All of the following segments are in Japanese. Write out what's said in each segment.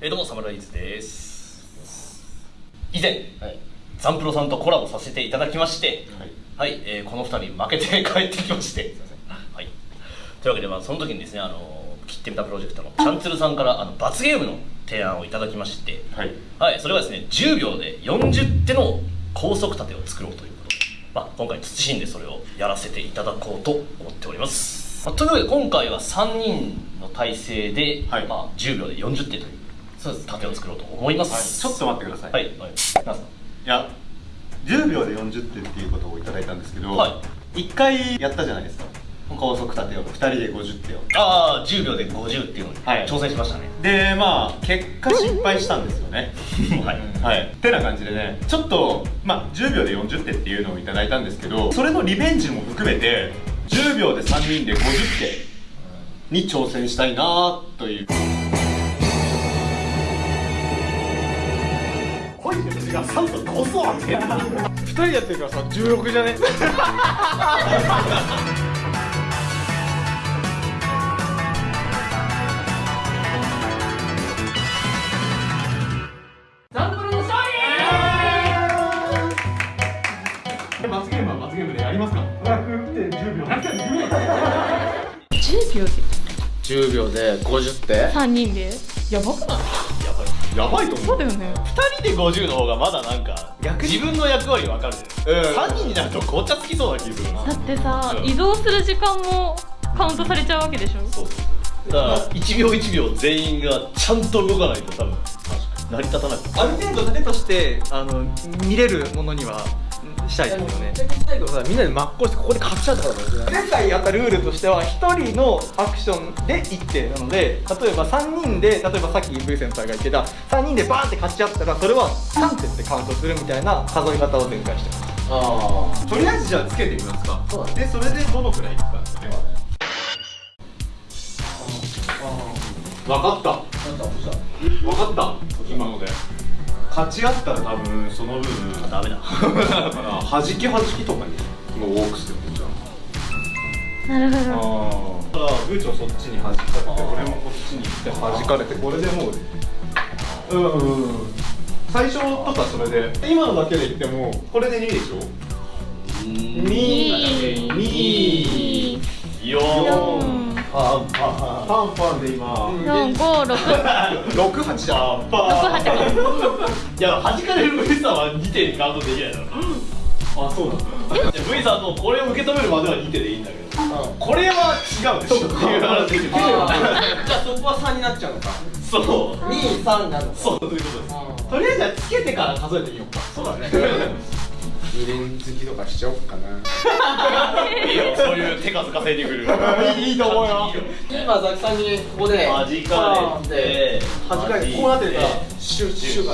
えどうもサムライズです。以前、はい、ザンプロさんとコラボさせていただきましてはい、はい、えー、この2人負けて帰ってきまして。はい。というわけで、まあ、その時にですねあの切ってみたプロジェクトのチャンツルさんからあの罰ゲームの提案をいただきましてはい、はい、それはですね10秒で40手の高速盾を作ろうということ。まあ、今回謹んでそれをやらせていただこうと思っております、まあ、というわけで今回は3人の体制で、はい、まあ、10秒で40手というそうです。盾を作ろうと思います、はい、ちょっと待ってください。はい、はい、いや10秒で40点っていうことをいただいたんですけど、はい、1回やったじゃないですか。高速盾を2人で50手を。ああ10秒で50っていうのに挑戦しましたね、でまあ結果失敗したんですよね。はい、はい、ってな感じでねちょっとまあ10秒で40手っていうのをいただいたんですけどそれのリベンジも含めて10秒で3人で50手に挑戦したいなという私が3とこそ2人やってるからさ16じゃね？罰ゲームは罰ゲームでやりますか？10秒。10秒で。10秒で50手3人でやばいと思う。そうだよね。2人で50の方がまだなんか逆に。自分の役割分かるじゃん、うん、3人になると紅茶つきそうな気するだってさ、うん、移動する時間もカウントされちゃうわけでしょ？そうだから1秒1秒全員がちゃんと動かないと多分成り立たない。ある程度盾としてあの見れるものにはしたいですよね。最後さみんなで真っ向してここで勝っちゃったから前回やったルールとしては1人のアクションで1手なので例えば3人で例えばさっき V 先輩が言ってた3人でバーンって勝っちゃったらそれは3手ってカウントするみたいな数え方を前回してます。ああとりあえずじゃあつけてみますか。そうでそれでどのくらいいくかですね。分かった。分かった。今ので勝ち合ったら多分その分ダメだ。だから弾き弾きとかにもう多くするじゃん。なるほど。だからブーチョそっちに弾かれて俺もこっちに行って弾かれてこれでもううんうん。最初とかそれで今のだけで言ってもこれで2でしょ？2 2 4パンパンパンパンで今。四五六。六八じゃん。パンパンいや弾かれる V さんは2手カウントできないだろ。あそうなんだ V さんもこれを受け止めるまでは2手でいいんだけど。これは違うでしょっていう話でじゃあそこは3になっちゃうのか。そう。23になるのそうそういうことです。とりあえずはつけてから数えてみようか。そうだね二連好きとかしちゃおうかな。いいよそういう手数稼いでくる。いいと思うよ。今ザキさんにここで弾かれて。弾かれて。こうなって。るからシュッシュッ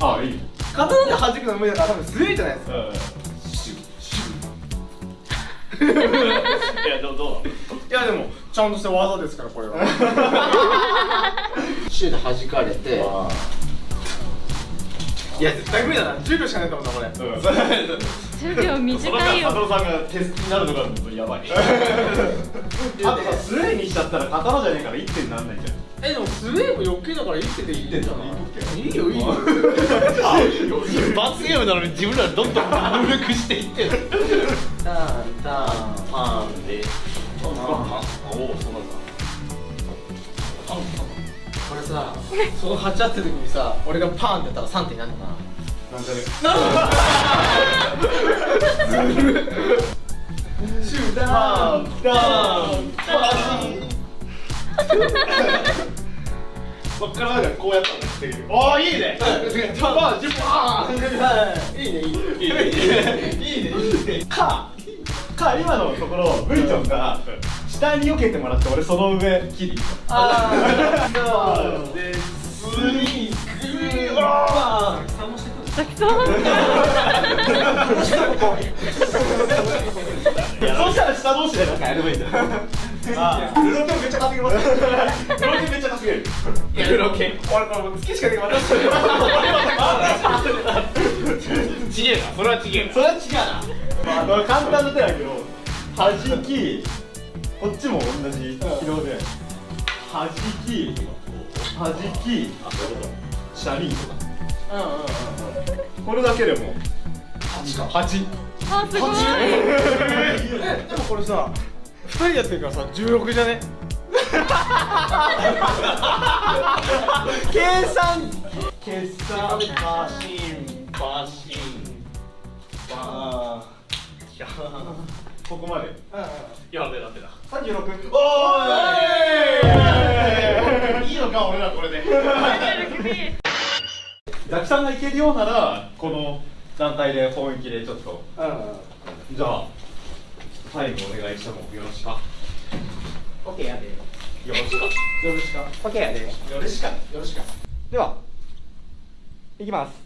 ああいい刀で弾くの無理だから多分すげえじゃないですか、シュッシュッいやどうどういやでもちゃんとした技ですからこれはシューで弾かれていや絶対無理だな。10秒しかないと思うなこれ、うん、10秒短いよ。佐藤さんが手すきになるのがやばい。あとさスウェーにしちゃったら刀じゃねえから1点になんないじゃん。えでもスウェーも余計だから1点でいいんじゃない？いいよいいよ。罰ゲームなのに自分らどんどん努力していってる。ターンターンパンで。おおそうなんだ。パンパンこれさその8あってる時にさ俺がパーンってやったら3点になるのかな。なんで？シューダウンダウンパーそっからこうやったらできるおおいいね。パーンいいねいいね。いいねいいね。いいね。かか今のところブイチョンが下に避けてもらって俺その上切りああそうで次グーワーそしたら下同士でなんかやればいいんだあルロケめっちゃ稼げますルロケめっちゃ稼げるいやルロケ俺これ月しかできませんちげえなそれはちげえなそれは違うなまあ簡単な手だけど弾きこっちも同じ軌道ではじきあそういうこシャリとか。うんうんうんこれだけでも8か。8あすごい。えでもこれさ2人やってるからさ16じゃね？計算。決算マシンバシン。バーここまで。やべえだってだ36おーい。い。いのか俺らこれで。ザキさんがいけるようならこの団体で本気でちょっと。うんじゃあタイムお願いしてもよろしか？オッケーやで。よろしか？よろしかオッケーやでよろしか。よろしかではいきます。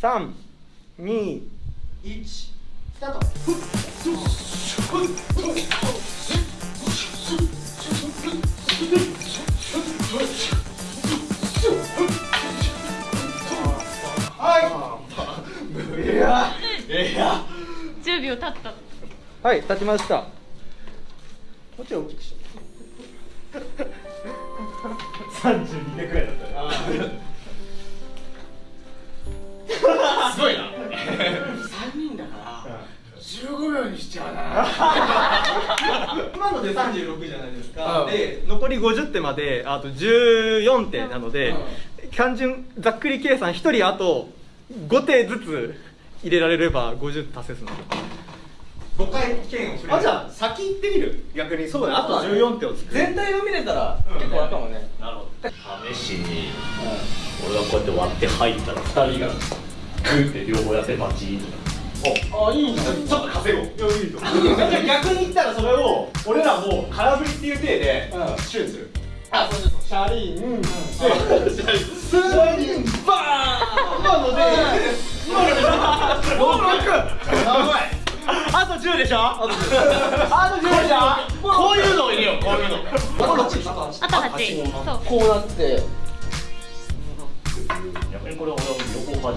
3 2 1スタートい。やいや10秒経ったはい立ちました。もうちょい大きくし32手くらいだったねで36じゃないですうんで残り50手まであと14手なので、単純ざっくり計算1人あと5手ずつ入れられれば50達成するの。5回剣をあじゃあ先行ってみる。逆に。そうだね。あと14手を作る。全体が見れたら結構あるかもね。なるほど。試しに俺がこうやって割って入ったら2人がグーって両方やってバチーンとあいいちょっと稼ごう。いやいいと逆に言ったらそれを俺らも空振りっていう体でうん。シューする。あそうそうシャリンでシャリンバーン今ので。今ので。6いあと10で。しょあと10で。しょこういうのを入れようこういうのあと8あとあと8そうこうなって逆にこれ俺は両方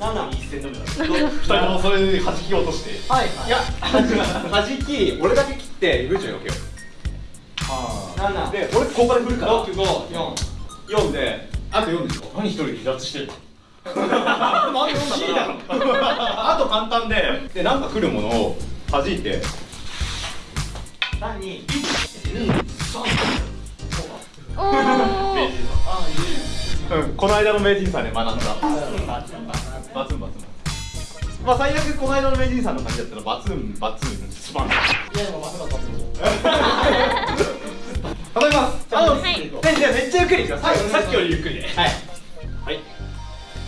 バチ7一戦でもやる2人ともそれで弾き落として。はい。いやはじき俺だけ切ってグーチョに置けよ7で俺ここから振るから。654 4であと4でしょ？何一人離脱してるの？なんで4だろ。あと簡単ででなんか来るものを弾いて。3 2おおうん。この間の名人さんで学んだバツンバツン。まあ最悪この間の名人さんの感じだったらバツンバツン。スパンい。やでもまさかった頼みますあの、はいねじゃあめっちゃゆっくりいくよささっきよりゆっくりではいはい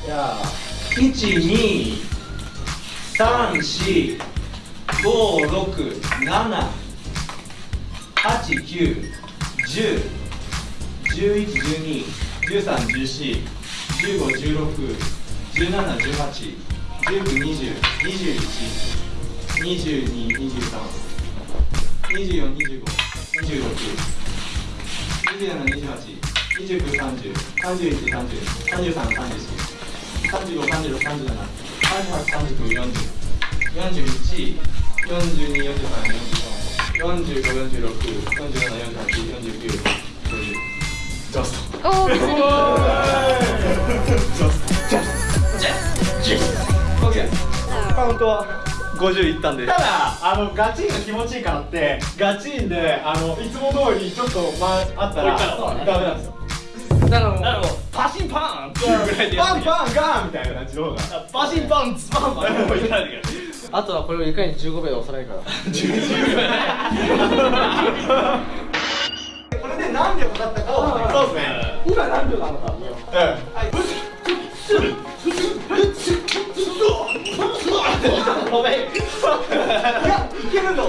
じゃあ1 17 18 19 20 21 22 23 24 25 26 27、28、29、30、31、30、33、34、35、36、37、38、39、40、41、42、43、44、45、46、47、48、49、50。ジャスト。ー。カウントは50いったんで。ただあのガチンが気持ちいいからってガチンであのいつも通りちょっとまあったらダメなんですよ。なるほど。パシンパーンっていうぐらいでパンパンガーンみたいな感じの方が。パシンパンツパンパンって。やらないといけないあとはこれをいかに15秒で抑えるから これで何秒かかったかを。そうですね。今何秒なのかごめん。いや、いけるぞ。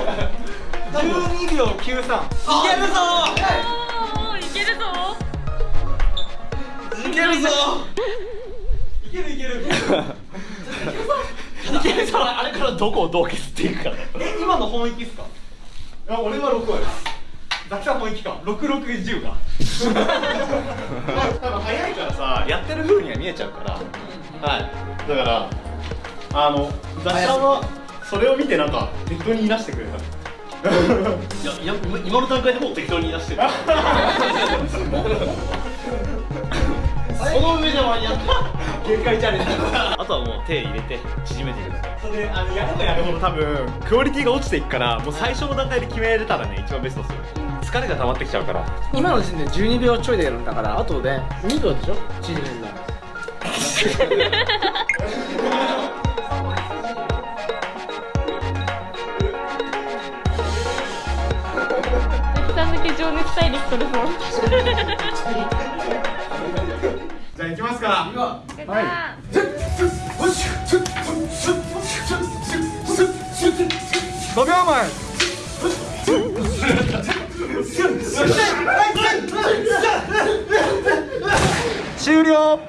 12秒93。いけるぞ。いけるぞいけるぞ。いけるいける。いけるぞあれからどこをどう消っていくかねえ、今の本域っすか？いや俺は6割ですザキさん本域か。六六十か。多分早いからさやってる風には見えちゃうからはいだからあの雑誌さんはそれを見てなんか適当に言い出してくれた。いやいや今の段階でもう適当に言い出してる。まにやって限界チャレンジ。あとはもう手入れて縮めていくだけ。それあのやればやるほど多分クオリティが落ちていくからもう最初の段階で決めれたらね一番ベストですよ。疲れが溜まってきちゃうから。今の時点で12秒ちょいでやるんだからあとで2秒でしょ？縮めるの抜け情熱大陸取れそうじゃあ行きますかはい5秒前終了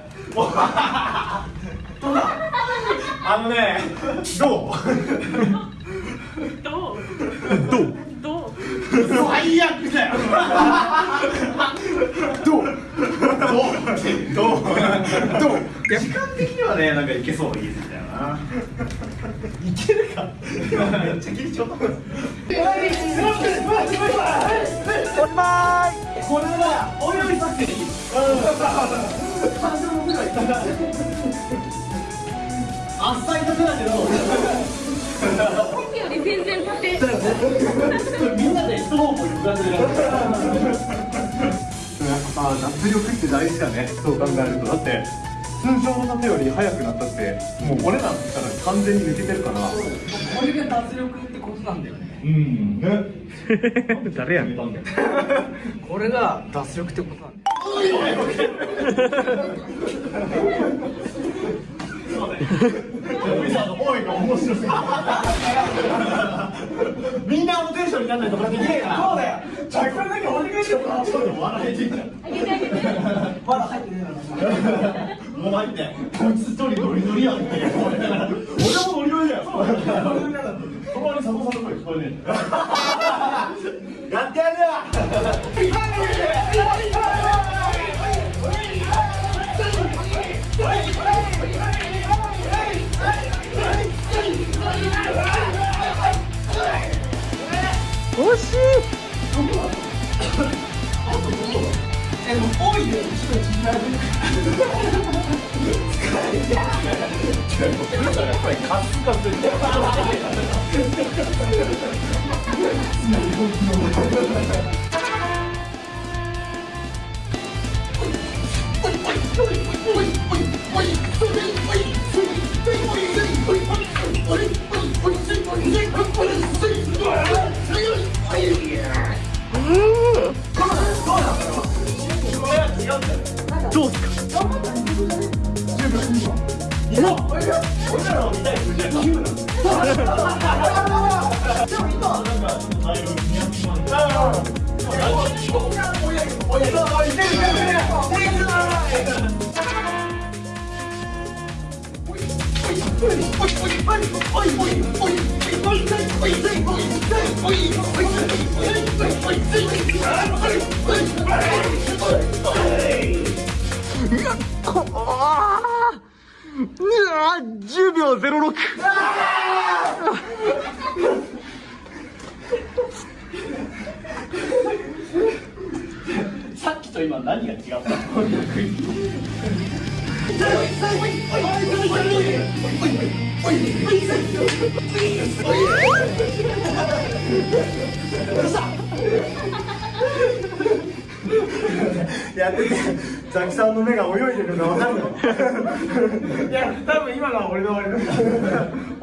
あのねどうどうどう？最悪だよ。どう？どう？どう？どう？時間的にはねなんかいけそう？な気がするんだよないけるかめっちゃ緊張これはお料理させていいあっさりとくだけどさっきより全然縦みんなでやっぱさ脱力って大事だね。そう考えると。だって通常の盾より速くなったってもう俺らったら完全に抜けてるから。これが脱力ってことなんだよね。うん。ね。誰やめたん。だ よこれが脱力ってことなんだよ おいが面白す。ぎるみんなあのテンションにならないとこれできねえからそうだよじゃあこれだけお願いしようかちょっと笑えてんじゃんまだ入ってねえなもう入ってこいつ一人ノリノリやんって俺もノリノリだよそばに佐藤さんの声聞こえねえんだやってやるよえ、もう多いね、後ろにな。れ。やっぱり。Oh! 10秒06さっきと今何が違ったの？やっててザキさんの目が泳いでるの分かるの？いや多分今のは俺の終わりだ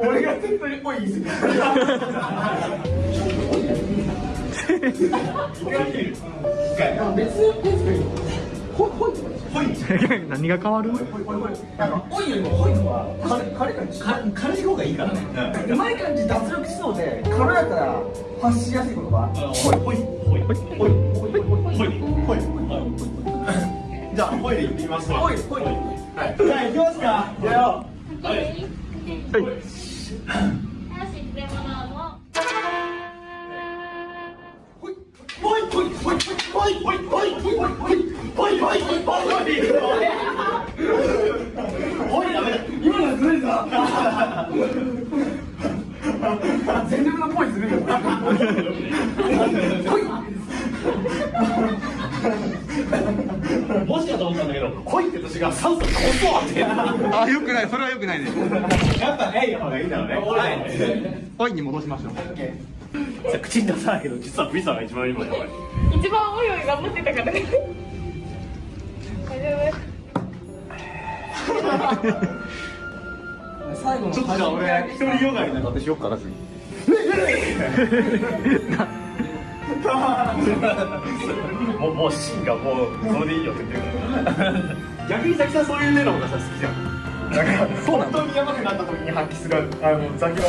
俺が適当に「おい」言い過ぎ何が変わる？多いよりも濃いのは軽い感じ軽い方がいいからねうまい感じ脱力しそうで軽やかな発しやすい言葉ほい。ほい。ほい。ほい。ほい。ほい。ほい。ほい。じゃあほい。で言ってみますわほい。ほい。はい。じゃあ行きますかやろうほい。ほい。ほい。ほい。ほい。ほい。ほい。ほい。ほい。ほい。ほい。ほい。ほい。ほいじゃあホイル行ってみましホイルホイル、はい、じゃあ行きますか。行よ。はい、はい。おい。ダメだ今のはんだけど、来い入って年が酸素こそって。あよくない。それはよくないね。やっぱねいい方がいいんだろうね。はい。おいに戻しましょう。口に出さないけど実は V さんが一番今やばい一番おいおい頑張ってたから。ね大丈 最後のちょっとじゃあ俺一人ヨガになってしよっかな次 もうもう芯がもうそれでいいよって言ってるか。ら逆にザキさんそういう例の方がさ好きじゃん。なんか本当にやばくなった時に発揮するあのザキの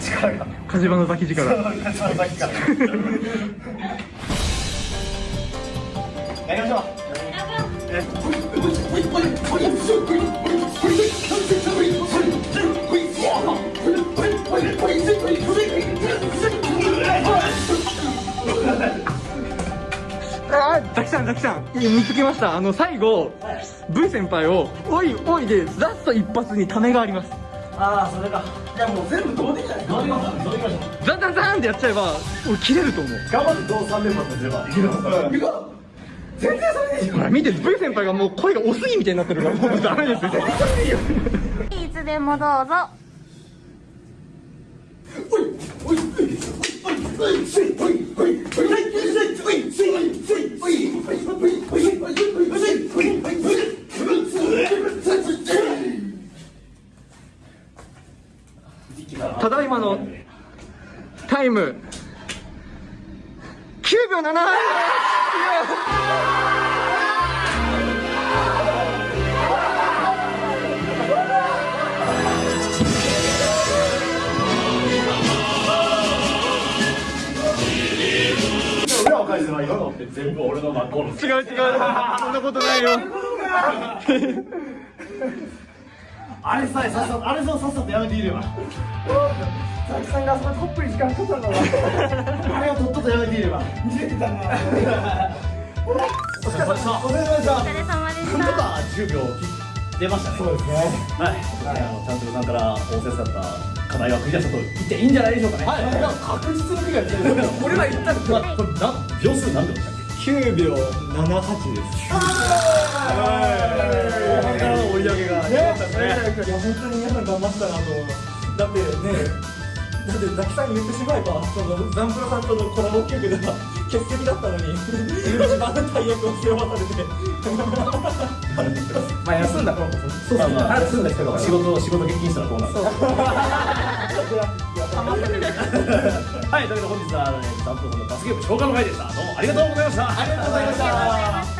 力が火事場の先力そのザキからやりましょうザキさんザキさん。見つけました。あの最後 V 先輩を「おいおい」でラスト一発にためがあります。ああそれか。いやもう全部どうできない？どうできないどうできないザンザンザンってやっちゃえば俺切れると思う。頑張って同3連発すれば全然それでいいほら見て V 先輩がもう声がおすぎみたいになってるから。もうダメですよ。夫いつでもどうぞただいまのタイム9秒7返せば今のって全部俺の真っ向の違う違う。そんなことないよ。あれさえさっさとあれささっさとやめていれば。ザキさんがそのトップに時間かかったんだわあれをとっととやめていれば。見れてたな。お疲れ様でした。お疲れ様でした。お疲れ様でしたか10秒出ましたね。そうですね。はい、あのちゃんとさんから仰せだった課題はクリアしたと言っていいんじゃないでしょうかね。はい。確実に理解してる。俺ら言ったまあ、これな秒数何秒でしたっ9秒78です。けからの追い上げがね、いや本当に皆さん頑張ったなとだってねだってザキさん言ってしまえばそのザンプロさんとのコラボ曲では欠席だったのに一番大役を背負わされてまあ休んだ頃こそそうまあまあ休んだ人が仕事仕事欠勤したらこうなるはい、ということで本日は、ね、ダンプさんの罰ゲーム消化の会でした。どうもありがとうございました。ありがとうございました。